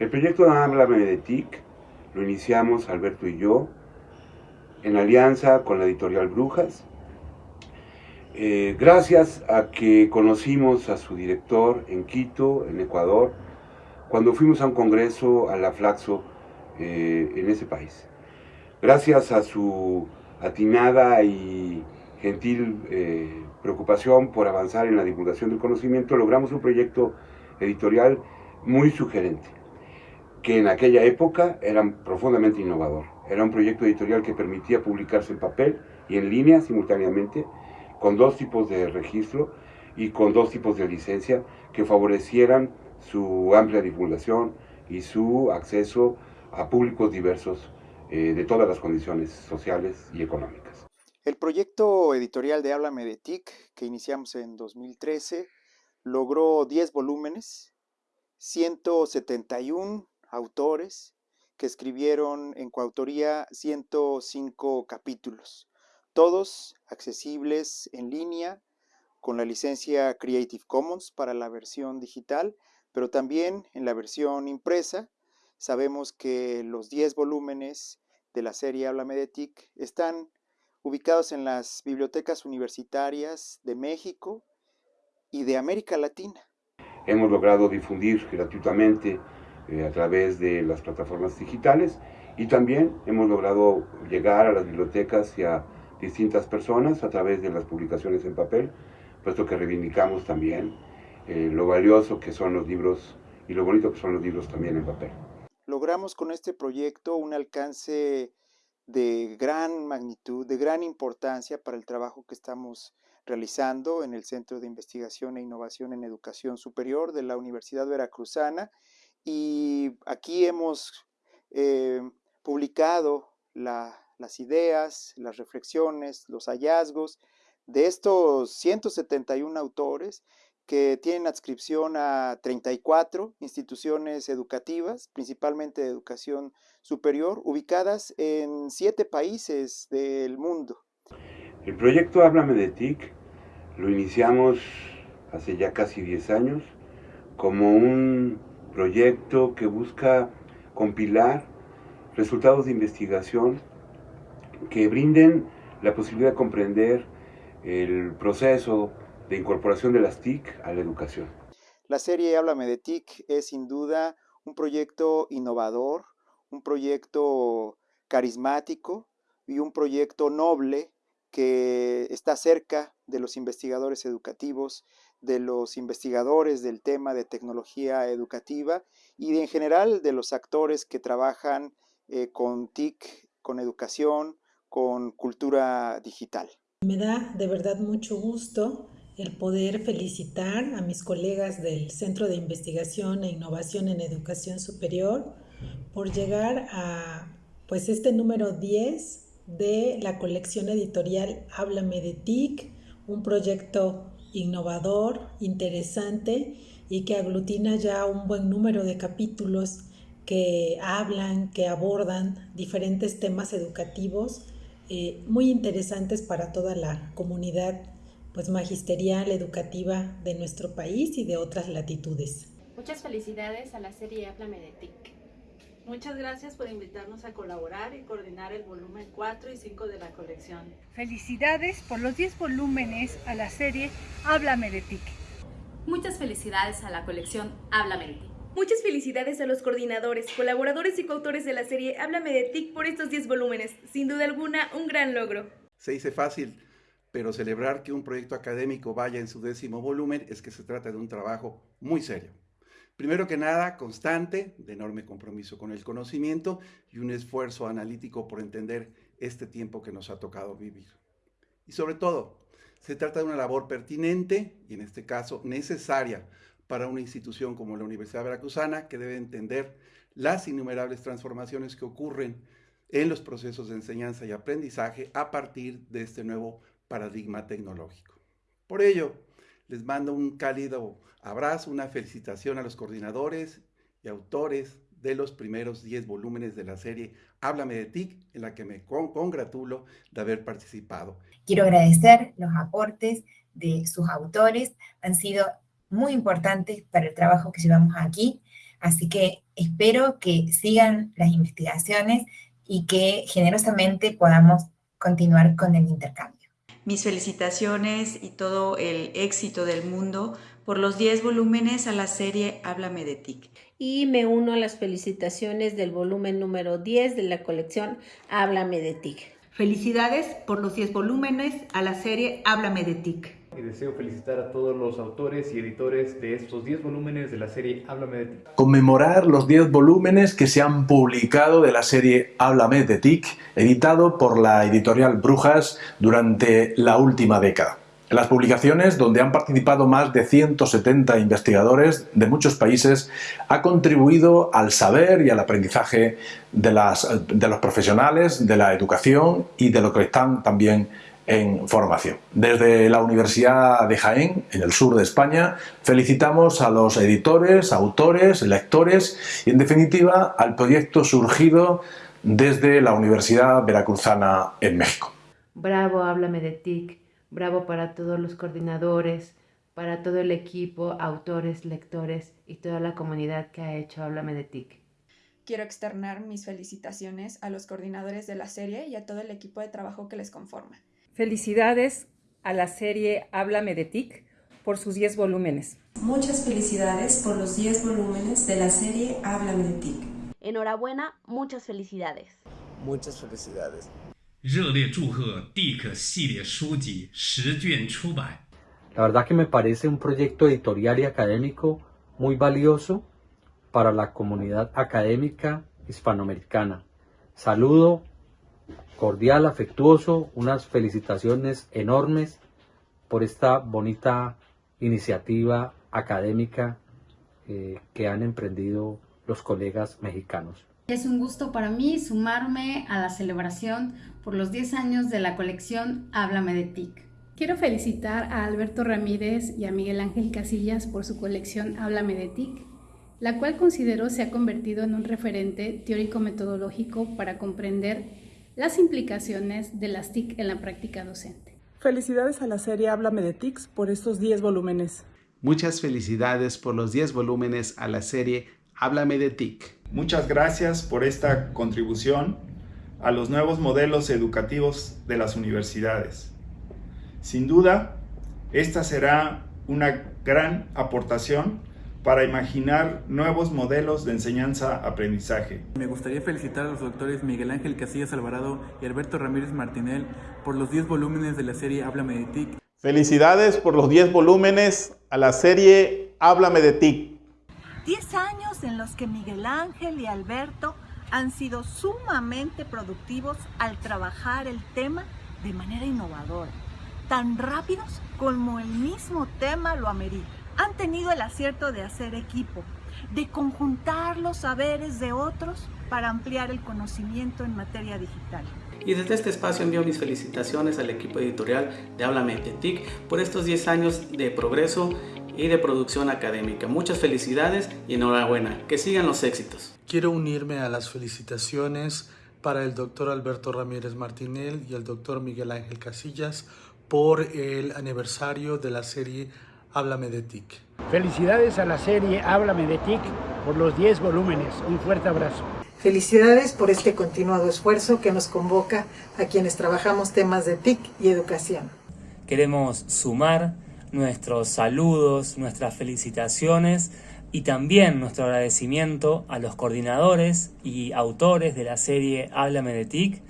El proyecto de Háblame de TIC lo iniciamos Alberto y yo en alianza con la editorial Brujas. Eh, gracias a que conocimos a su director en Quito, en Ecuador, cuando fuimos a un congreso a la Flaxo eh, en ese país. Gracias a su atinada y gentil eh, preocupación por avanzar en la divulgación del conocimiento, logramos un proyecto editorial muy sugerente, que en aquella época era profundamente innovador. Era un proyecto editorial que permitía publicarse en papel y en línea simultáneamente, con dos tipos de registro y con dos tipos de licencia que favorecieran su amplia divulgación y su acceso a públicos diversos eh, de todas las condiciones sociales y económicas. El proyecto editorial de Háblame de TIC, que iniciamos en 2013, logró 10 volúmenes, 171 autores que escribieron en coautoría 105 capítulos, todos accesibles en línea con la licencia Creative Commons para la versión digital, pero también en la versión impresa. Sabemos que los 10 volúmenes de la serie Háblame de TIC están ubicados en las bibliotecas universitarias de México y de América Latina. Hemos logrado difundir gratuitamente eh, a través de las plataformas digitales y también hemos logrado llegar a las bibliotecas y a distintas personas a través de las publicaciones en papel, puesto que reivindicamos también eh, lo valioso que son los libros y lo bonito que son los libros también en papel. Logramos con este proyecto un alcance de gran magnitud, de gran importancia para el trabajo que estamos realizando en el Centro de Investigación e Innovación en Educación Superior de la Universidad Veracruzana. Y aquí hemos eh, publicado las ideas, las reflexiones, los hallazgos de estos 171 autores que tienen adscripción a 34 instituciones educativas, principalmente de educación superior, ubicadas en siete países del mundo. El proyecto Háblame de TIC lo iniciamos hace ya casi 10 años como un proyecto que busca compilar resultados de investigación que brinden la posibilidad de comprender el proceso de incorporación de las TIC a la educación. La serie Háblame de TIC es sin duda un proyecto innovador, un proyecto carismático y un proyecto noble que está cerca de los investigadores educativos, de los investigadores del tema de tecnología educativa y en general de los actores que trabajan eh, con TIC, con educación, con cultura digital. Me da de verdad mucho gusto el poder felicitar a mis colegas del Centro de Investigación e Innovación en Educación Superior por llegar a pues este número 10 de la colección editorial Háblame de TIC, un proyecto innovador, interesante y que aglutina ya un buen número de capítulos que hablan, que abordan diferentes temas educativos eh, muy interesantes para toda la comunidad pues magisterial, educativa de nuestro país y de otras latitudes. Muchas felicidades a la serie Háblame de TIC. Muchas gracias por invitarnos a colaborar y coordinar el volumen 4 y 5 de la colección. Felicidades por los 10 volúmenes a la serie Háblame de TIC. Muchas felicidades a la colección Háblame de TIC. Muchas felicidades a los coordinadores, colaboradores y coautores de la serie Háblame de TIC por estos 10 volúmenes. Sin duda alguna, un gran logro. Se dice fácil, pero celebrar que un proyecto académico vaya en su décimo volumen es que se trata de un trabajo muy serio. Primero que nada, constante, de enorme compromiso con el conocimiento y un esfuerzo analítico por entender este tiempo que nos ha tocado vivir. Y sobre todo, se trata de una labor pertinente y en este caso necesaria para una institución como la Universidad Veracruzana que debe entender las innumerables transformaciones que ocurren en los procesos de enseñanza y aprendizaje a partir de este nuevo paradigma tecnológico. Por ello, les mando un cálido abrazo, una felicitación a los coordinadores y autores de los primeros 10 volúmenes de la serie Háblame de TIC, en la que me congratulo de haber participado. Quiero agradecer los aportes de sus autores, han sido muy importantes para el trabajo que llevamos aquí. Así que espero que sigan las investigaciones y que generosamente podamos continuar con el intercambio. Mis felicitaciones y todo el éxito del mundo por los 10 volúmenes a la serie Háblame de TIC. Y me uno a las felicitaciones del volumen número 10 de la colección Háblame de TIC. Felicidades por los 10 volúmenes a la serie Háblame de TIC. Y deseo felicitar a todos los autores y editores de estos 10 volúmenes de la serie Háblame de TIC. Conmemorar los 10 volúmenes que se han publicado de la serie Háblame de TIC, editado por la editorial Brujas durante la última década. Las publicaciones, donde han participado más de 170 investigadores de muchos países, ha contribuido al saber y al aprendizaje de, las, de los profesionales, de la educación y de lo que están también en formación. Desde la Universidad de Jaén, en el sur de España, felicitamos a los editores, autores, lectores y, en definitiva, al proyecto surgido desde la Universidad Veracruzana en México. Bravo, háblame de TIC Bravo para todos los coordinadores, para todo el equipo, autores, lectores y toda la comunidad que ha hecho Háblame de TIC. Quiero externar mis felicitaciones a los coordinadores de la serie y a todo el equipo de trabajo que les conforma. Felicidades a la serie Háblame de TIC por sus 10 volúmenes. Muchas felicidades por los 10 volúmenes de la serie Háblame de TIC. Enhorabuena, muchas felicidades. Muchas felicidades. 热烈祝贺 Dick 系列书籍十卷出版。La verdad que me parece un proyecto editorial y académico muy valioso para la comunidad académica hispanoamericana. Saludo cordial, afectuoso, unas felicitaciones enormes por esta bonita iniciativa académica eh, que han emprendido los colegas mexicanos. Es un gusto para mí sumarme a la celebración por los 10 años de la colección Háblame de TIC. Quiero felicitar a Alberto Ramírez y a Miguel Ángel Casillas por su colección Háblame de TIC, la cual considero se ha convertido en un referente teórico-metodológico para comprender las implicaciones de las TIC en la práctica docente. Felicidades a la serie Háblame de TIC por estos 10 volúmenes. Muchas felicidades por los 10 volúmenes a la serie Háblame de TIC. Muchas gracias por esta contribución a los nuevos modelos educativos de las universidades. Sin duda, esta será una gran aportación para imaginar nuevos modelos de enseñanza-aprendizaje. Me gustaría felicitar a los doctores Miguel Ángel Casillas Alvarado y Alberto Ramírez Martinel por los 10 volúmenes de la serie Háblame de TIC. Felicidades por los 10 volúmenes a la serie Háblame de TIC. 10 años en los que Miguel Ángel y Alberto han sido sumamente productivos al trabajar el tema de manera innovadora, tan rápidos como el mismo tema lo amerita. Han tenido el acierto de hacer equipo, de conjuntar los saberes de otros para ampliar el conocimiento en materia digital. Y desde este espacio envío mis felicitaciones al equipo editorial de Háblame de TIC por estos 10 años de progreso y de producción académica. Muchas felicidades y enhorabuena. Que sigan los éxitos. Quiero unirme a las felicitaciones para el doctor Alberto Ramírez Martinel y el doctor Miguel Ángel Casillas por el aniversario de la serie Háblame de TIC. Felicidades a la serie Háblame de TIC por los 10 volúmenes. Un fuerte abrazo. Felicidades por este continuado esfuerzo que nos convoca a quienes trabajamos temas de TIC y educación. Queremos sumar nuestros saludos, nuestras felicitaciones y también nuestro agradecimiento a los coordinadores y autores de la serie Háblame de TIC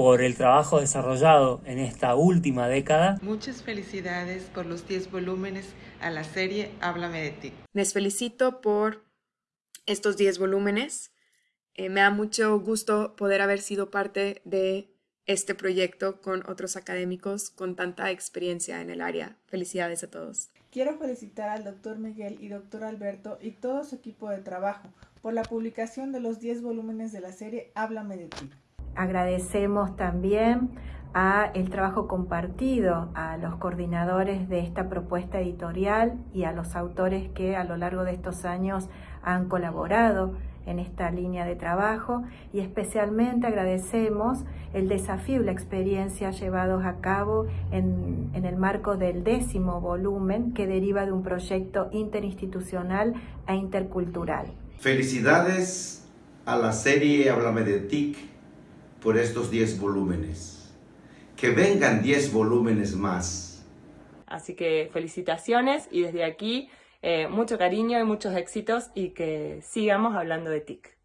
por el trabajo desarrollado en esta última década. Muchas felicidades por los 10 volúmenes a la serie Háblame de TIC. Les felicito por estos 10 volúmenes. Eh, me da mucho gusto poder haber sido parte de este proyecto con otros académicos con tanta experiencia en el área. Felicidades a todos. Quiero felicitar al doctor Miguel y doctor Alberto y todo su equipo de trabajo por la publicación de los 10 volúmenes de la serie Háblame de ti. Agradecemos también a el trabajo compartido, a los coordinadores de esta propuesta editorial y a los autores que a lo largo de estos años han colaborado en esta línea de trabajo y especialmente agradecemos el desafío y la experiencia llevados a cabo en, en el marco del décimo volumen que deriva de un proyecto interinstitucional e intercultural. Felicidades a la serie Háblame de TIC por estos 10 volúmenes. Que vengan 10 volúmenes más. Así que felicitaciones y desde aquí eh, mucho cariño y muchos éxitos y que sigamos hablando de TIC.